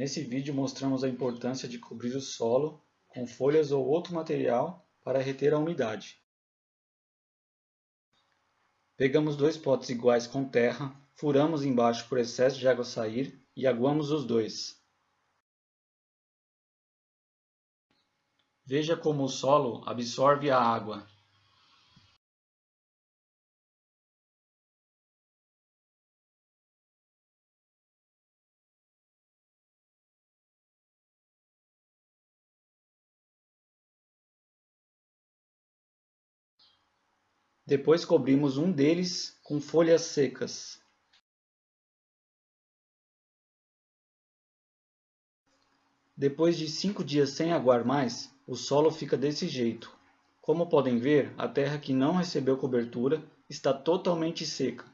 Nesse vídeo mostramos a importância de cobrir o solo com folhas ou outro material para reter a umidade. Pegamos dois potes iguais com terra, furamos embaixo por excesso de água sair e aguamos os dois. Veja como o solo absorve a água. Depois cobrimos um deles com folhas secas. Depois de cinco dias sem aguar mais, o solo fica desse jeito. Como podem ver, a terra que não recebeu cobertura está totalmente seca.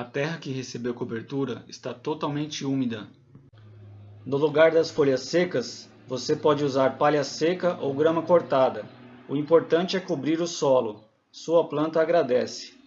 A terra que recebeu cobertura está totalmente úmida. No lugar das folhas secas, você pode usar palha seca ou grama cortada. O importante é cobrir o solo. Sua planta agradece.